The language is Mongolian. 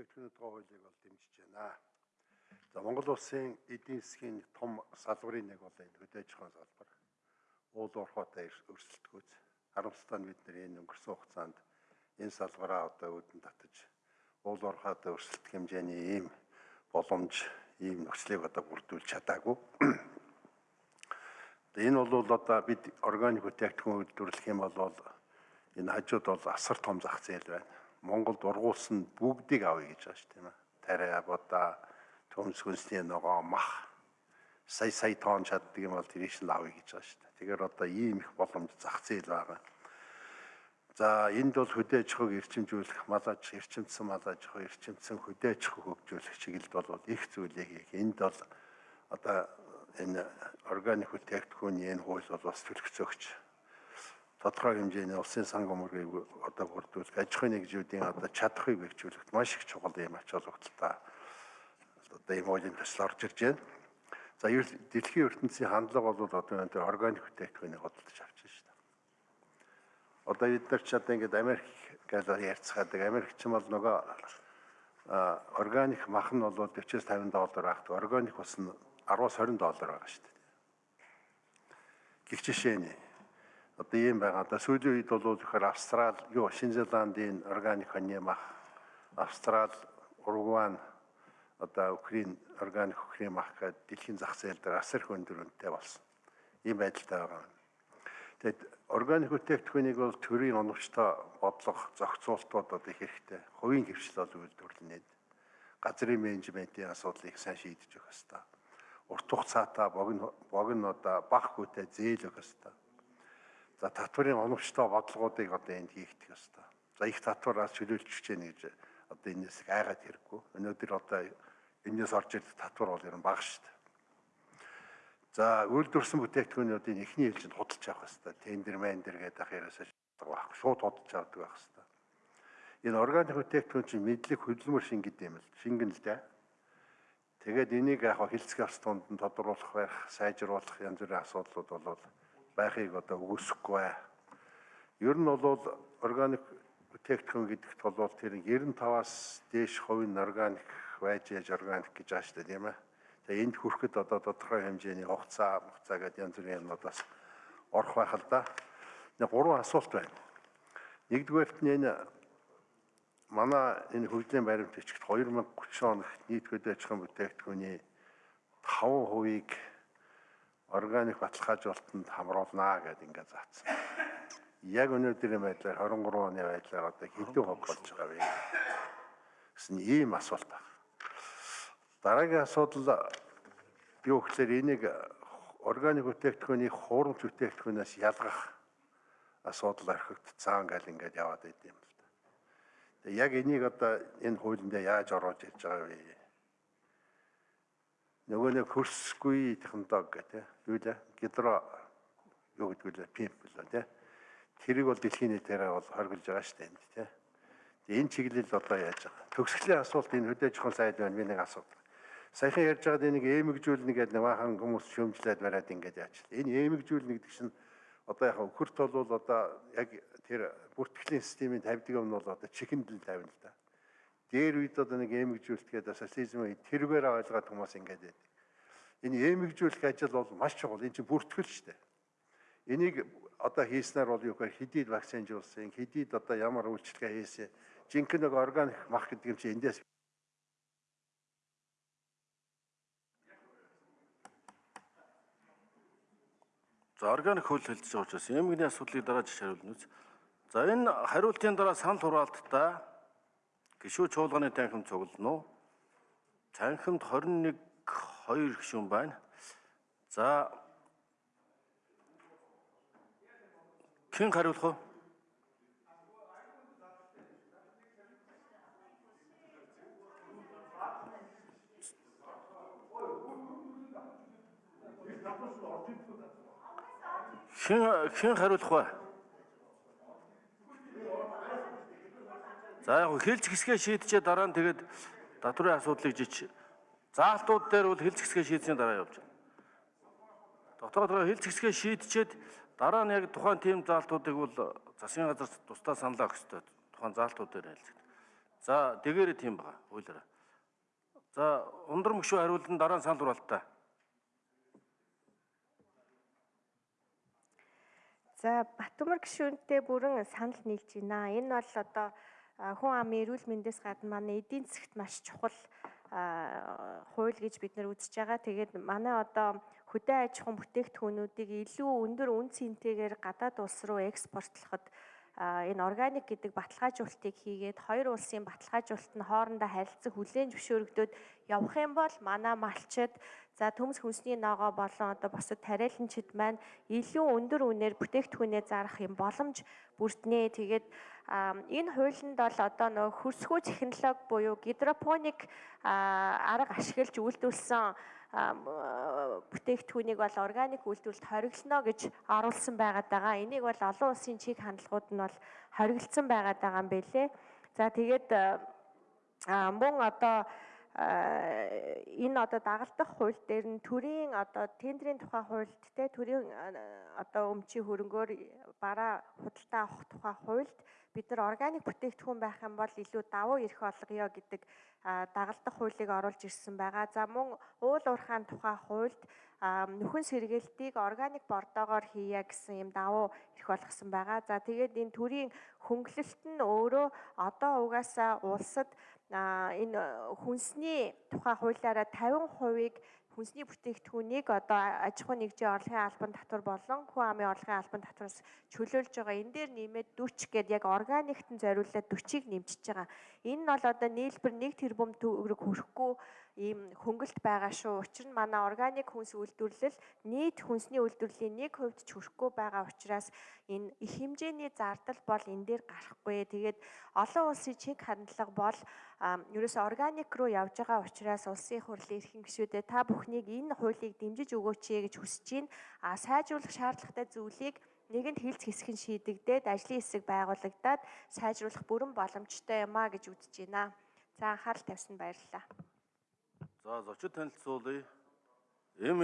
бүтээгдэхүүний тухай хуулийг бол дэмжиж байна. За Монгол улсын эдийн засгийн том салбарын нэг бол энэ хөдөө аж ахуйн салбар. Уул уурхайтай өрсөлдөхөц харамсалтай нь бид нэр энэ өнгөрсөн хугацаанд энэ салбараа одоо үүдэн татаж уул уурхайтай өрсөлдөх хэмжээний ийм боломж, ийм нөхцөлийг одоо бүрдүүлж чадаагүй. Энэ бол одоо бид органик бүтээгдэхүүн үйлдвэрлэх юм бол энэ хажууд бол асар том зах зээл байна. Монголд ургуулсан бүгдийг авъя гэж байгаа шүү дээ. Тариа, будаа, төмс хүнсний ногоо, мах сая сая тоон чаддаг юм бол тэрийг нь авъя гэж байгаа шүү дээ. Тэгэхээр одоо ийм их боломж зах зээл байгаа. За энд бол хөдөө аж ахуйг эрчимжүүлэх, мал аж эрчимцэн мал аж ахуй, эрчимцэн хөдөө аж ахуй хөгжүүлэх чиглэлд бол их зүйлийг хийх. Энд бол одоо энэ органик бүтээгдэхүүний энэ хууль бол бас төлөвцөөгч тодорхой хэмжээний улсын санг өмөргийг одоо бүрдүүлэх аж ахуйн нэгжүүдийн одоо чадхыг бэхжүүлэхэд маш их чухал юм ач холбогдолтой одоо ийм хуулийн төсөл орж ирж байна. За дэлхийн ертөнцийн хандлага бол одоо энэ органик бүтээгдэхүүнийг хөдөлж авч байна шүү дээ. Одоо бид нар ч одоо ингээд Америк гэж ярьцгаадаг. Америкч юм бол нөгөө органик мах нь бол 40-50 доллар багт органик ус нь 10-аас 20 доллар байгаа шүү дээ. Гэх жишээ нь одоо ийм байгаа. Одоо сүүлийн үед бол зөвхөн Австрал, юу Шинэ Зеландын органик хоньны мах, Австрал, Уругвай одоо Украин органик хөхрийн мах гэдэг дэлхийн зах зээл дээр асар их өндөр үнэтэй болсон. Ийм байдалтай байгаа. Тэгэд органик бүтээгдэхүүнийг бол төрийн оновчтой бодлого, зохицуултууд одоо их хэрэгтэй. Хувийн хөвшил бол үйлдвэрлэнэ. Газрын менежментийн асуудлыг сайн шийдэж өгөх хэрэгтэй урт хугацаатай богино богино одоо бах хүүтэй зээл өгөх ёстой. За татварын оновчтой бодлогоодыг одоо энд хийгдэх ёстой. За их татвараас чөлөөлж хичээнэ гэж одоо энэс айгаад хэрэггүй. Өнөөдөр одоо энэс орж ирэх татвар бол ер нь бага шүү дээ. За үйлдвэрсэн бүтээгдэхүүнүүдийн эхний ээлжинд худалдаж авах хэрэгтэй. Тендер мендер гэдэг ахыраас байхгүй. Шууд худалдаж авдаг байх хэрэгтэй. Энэ органик бүтээгдэхүүн чинь мэдлэг хөдөлмөр шингэд юм л. Шингэн л дээ. Тэгээд энийг яг хилцэх явц тунд нь тодруулах байх, сайжруулах янз бүрийн асуудлууд бол байхыг одоо үгүйсэхгүй бай. Ер нь бол органик бүтээгдэхүүн гэдэгт бол тэр 95-аас дээш хувийн органик байж яж органик гэж ааш та тийм ээ. Тэгээ энд хүрэхэд одоо тодорхой хэмжээний хугацаа, хугацаа гэдэг янз бүрийн юмнуудаас орох байх л да. Нэг гурван асуулт байна. Нэгдүгээрт нь энэ манай энэ хөгжлийн баримт бичгт 2030 оноос нийт хөдөө аж ахуйн бүтээгдэхүүний 5%-ийг органик баталгаажуулалтанд хамруулнаа гэдээ ингээд заасан. Яг өнөөдрийн байдлаар 23 оны байдлаар одоо хэдэн хувь болж байгаа вэ? гэсэн ийм асуулт байна. Дараагийн асуудал юу гэхээр энийг органик бүтээгдэхүүнийг хуурамч бүтээгдэхүүнээс ялгах асуудал орхигдцаан гал ингээд яваад байд юм. Яг энийг одоо энэ хуулинд яаж оруулж ирж байгаа вэ? Нөгөө нэг хөрсгүй технологи гэдэг юу лээ? Гидро юу гэдэг вэ? Пимп л тий. Тэрийг бол дэлхийн нийтээр бол хоригдж байгаа шүү дээ тий. Энэ чиглэл одоо яаж байгаа? Төгсгөлийн асуулт энэ хөдөө жоохон сайд байна. Би нэг асуудал. Саяхан ярьж байгаад энийг эмэгжүүлнэ гэдэг нэг бахан хүмүүс шөмжлээд бариад ингээд яач. Энэ эмэгжүүлнэ гэдэг чинь одоо яг хөрт бол одоо яг тэр бүртгэлийн системийн тавьдаг юм нь бол одоо чихэндэл тавина л да. Дээр үед одоо нэг эмэгжүүлэлтгээд социализм үед тэргээр ойлгоод хүмүүс ингээд байдаг. Энэ эмэгжүүлэх ажил бол маш чухал. Энэ чинь бүртгэл шүү дээ. Энийг одоо хийснээр бол юу гэхээр хэдийд вакцинжуулсан, хэдийд одоо ямар үйлчлэгээ хийсэн. Жинхэнэ нэг органик мах гэдэг юм чинь эндээс За органик хөл байгаа учраас эмгний асуудлыг дараа жишээ хариулна үз. За энэ хариултын дараа санал хураалттай гişүү чуулганы танхим цуглано. Танхимд 21 2 гişүүн байна. За хэн хариулах вэ? Хэн хэн хариулах вэ? За яг хэлж хэсгээ шийдчээ дараа нь тэгээд татврын асуудлыг жич заалтууд дээр бол хэлж хэсгээ шийдсэний дараа явж байна. Дотоодоо хэлж хэсгээ шийдчихэд дараа нь яг тухайн тим заалтуудыг бол засгийн газар тусдаа санал авах хэрэгтэй. Тухайн заалтууд дээр хэлцэг. За дэгээрээ тийм байгаа хуулиараа. За ундар мөшөө хариултанд дараа нь санал хураалтаа. За Батөмөр гишүүнтэй бүрэн санал нийлж байна. Энэ бол одоо хүн амын эрүүл мэндээс гадна манай эдийн засгт маш чухал хууль гэж бид нар үзэж байгаа. Тэгээд манай одоо хөдөө аж ахуйн бүтээгдэхүүнүүдийг илүү өндөр үн цэнтэйгээр гадаад улс руу экспортлоход энэ органик гэдэг баталгаажуулалтыг хийгээд хоёр улсын баталгаажуулалт нь хоорондоо харилцах хүлээн зөвшөөрөгдөд явах юм бол манай малчид за төмс хүнсний ногоо болон одоо бусад тариаланчид маань илүү өндөр үнээр бүтээгдэхүүнээ зарах юм боломж бүрднэ. Тэгээд энэ хуулинд бол одоо нөгөө хөрсгөө технологи буюу гидропоник арга ашиглаж а, бүтээгдэхүүнийг бол органик үйлдвэрлэлд хориглоно гэж оруулсан байгаад байгаа. Энийг бол олон улсын чиг хандлагууд нь бол хориглосон байгаад байгаа юм бэлээ. За тэгээд мөн одоо энэ одоо дагалдах хууль дээр нь төрийн одоо тендерийн тухай хуульд те төрийн а, одоо өмчийн хөрөнгөөр бараа худалдаа авах тухай хуульд бид нар органик бүтээгдэхүүн байх юм бол илүү давуу эрх олгоё гэдэг а, дагалдах хуулийг оруулж ирсэн байгаа. За мөн уул уурхайн тухай хуульд нөхөн сэргээлтийг органик бордоогоор хийя гэсэн юм давуу эрх болгосон байгаа. За тэгээд энэ төрийн хөнгөлөлт нь өөрөө одоо угаасаа улсад энэ хүнсний тухай хуулиараа 50%-ийг хүнсний бүтээгдэхүүнийг одоо аж ахуйн нэгжийн орлогын албан татвар болон хүн амын орлогын албан татвараас чөлөөлж байгаа. Энэ дээр нэмээд 40 гээд яг органикт нь зориулаад 40-ыг нэмчихэж байгаа. Энэ нь бол одоо нийлбэр 1 тэрбум төгрөг хүрэхгүй ийм хөнгөлт байгаа шүү. Учир нь манай органик хүнс үйлдвэрлэл нийт хүнсний үйлдвэрлэлийн 1% ч хүрэхгүй байгаа учраас энэ их хэмжээний зардал бол энэ дээр гарахгүй. Тэгээд олон улсын чиг хандлага бол ерөөсөө органик руу явж байгаа учраас улсын хурлын эрхэм гишүүдээ та бүхнийг энэ хуулийг дэмжиж өгөөч гэж хүсэж байна. А сайжруулах шаардлагатай зүйлийг нэгэнд хилц хэсэг нь шийдэгдээд ажлын хэсэг байгуулагдаад сайжруулах бүрэн боломжтой юм а гэж үзэж байна. За анхаарал тавьсанд баярлалаа. За зочид танилцуулъя. Эм